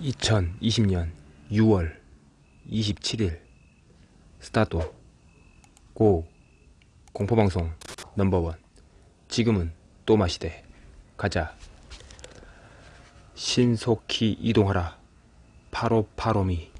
2020년 6월 27일 스타트 고 공포방송 넘버원. 지금은 또 마시되 가자. 신속히 이동하라. 파로파로미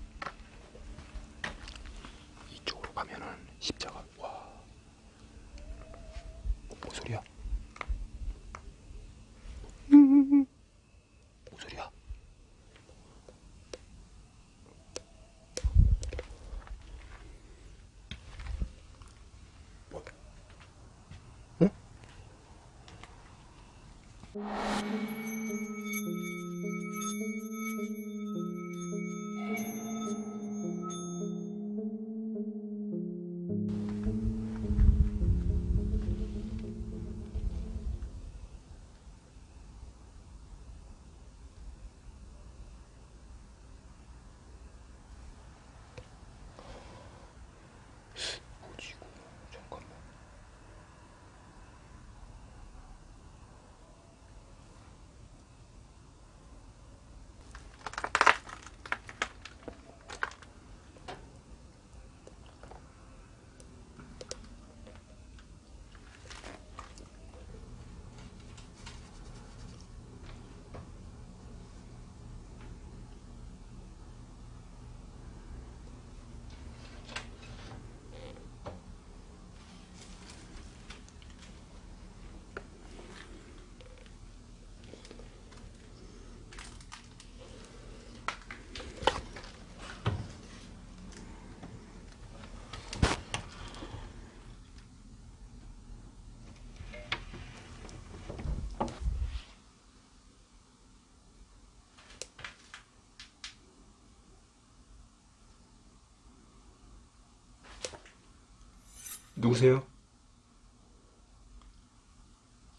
누구세요?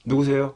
누구세요?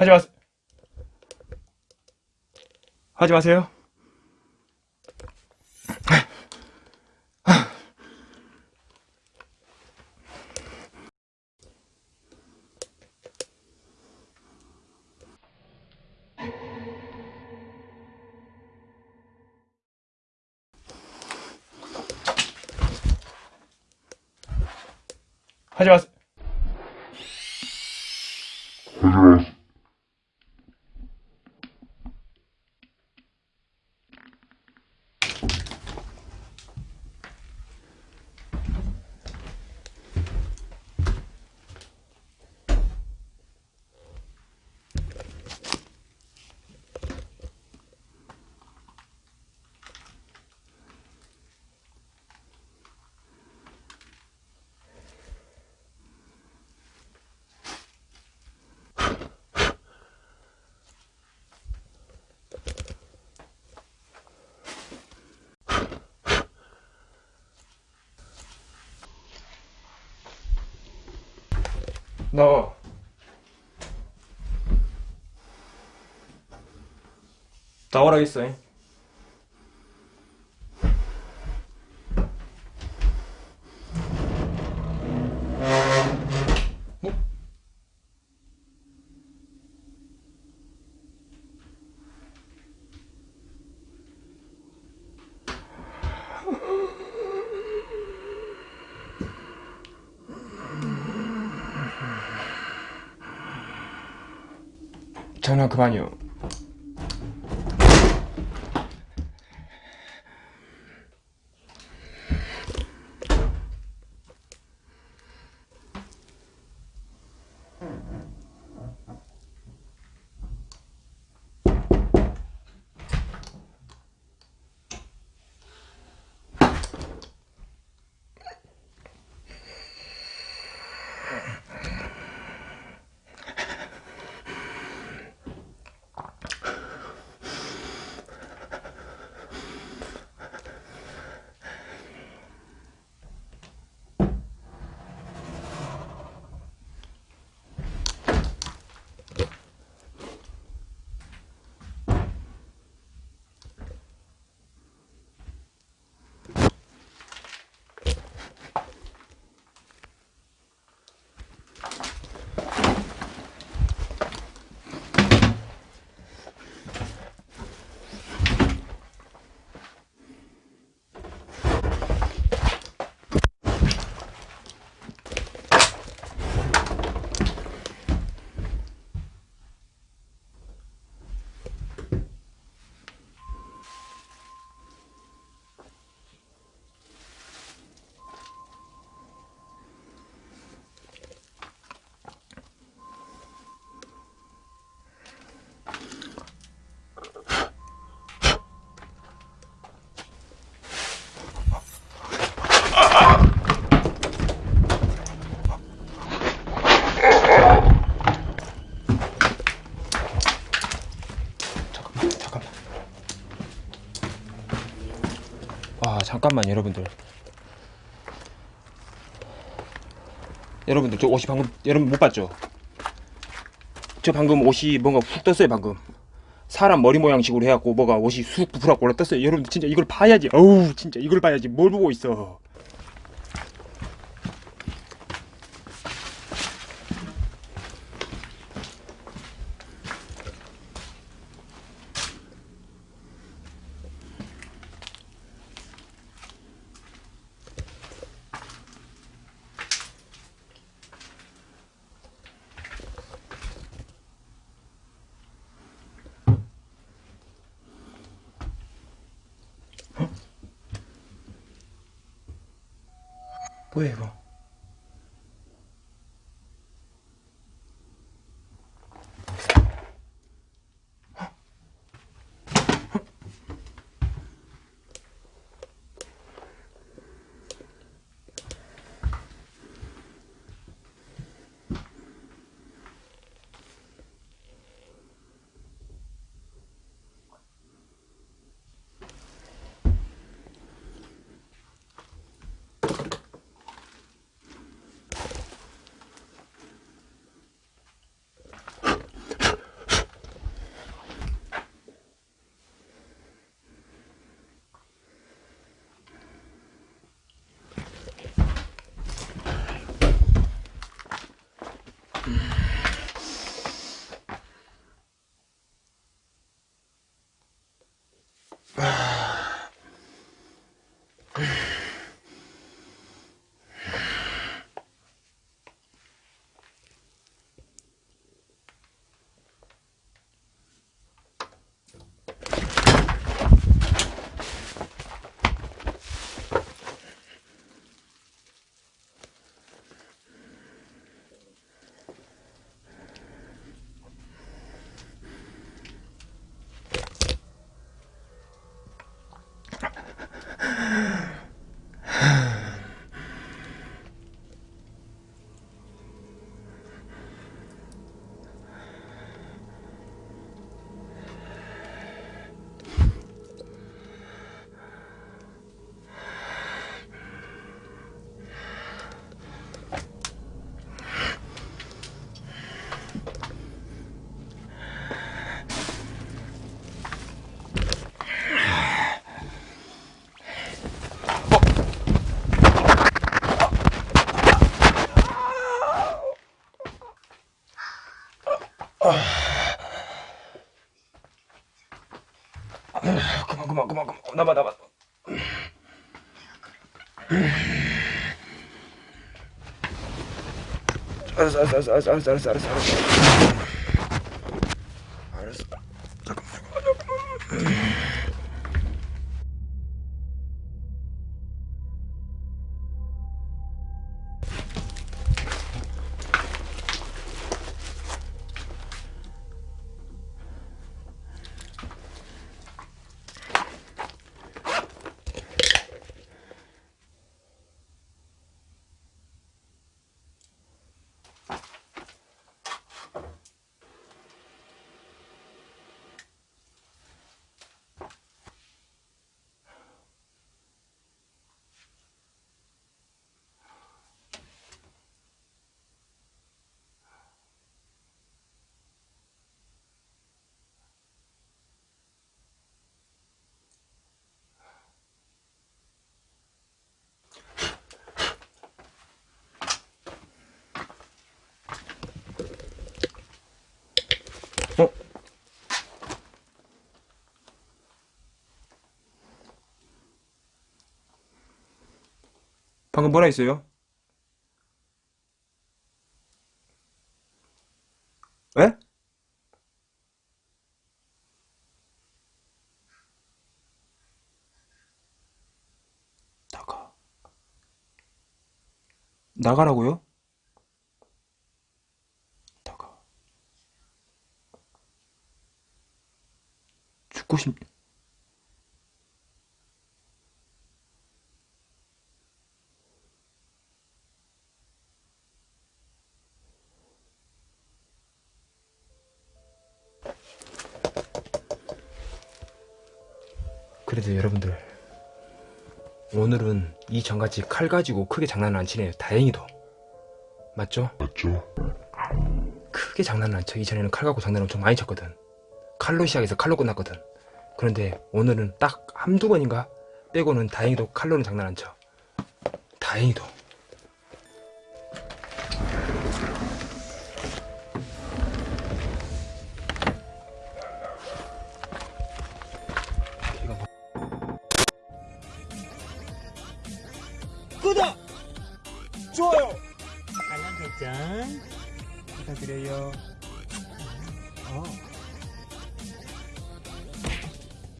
하지 마세요. 하지 마세요. 하지 마세요. 나와. 나오라 했어. 장난 그만이요. 아, 잠깐만, 여러분들. 여러분들, 저 옷이 방금, 여러분 못 봤죠? 저 방금 옷이 뭔가 훅 떴어요, 방금. 사람 머리 모양식으로 해갖고 뭐가 옷이 쑥 부풀어갖고 올라 떴어요. 여러분들 진짜 이걸 봐야지. 어우, 진짜 이걸 봐야지. 뭘 보고 있어. 뭐야, 이거? 그만 그만 그만 그만. 어, 나봐 나봐. 알았어 알았어 알았어 알았어 알았어 알았어. 방금 뭐라 했어요? 에? 나가. 나가라고요? 나가. 죽고 싶... 그래도 여러분들 오늘은 이 전같이 칼 가지고 크게 장난을 안 치네요 다행히도 맞죠? 맞죠? 크게 장난을 안 쳐. 이전에는 칼 갖고 장난 엄청 많이 쳤거든. 칼로 시작해서 칼로 끝났거든. 그런데 오늘은 딱 한두 번인가 빼고는 다행히도 칼로는 장난 안 쳐. 다행히도.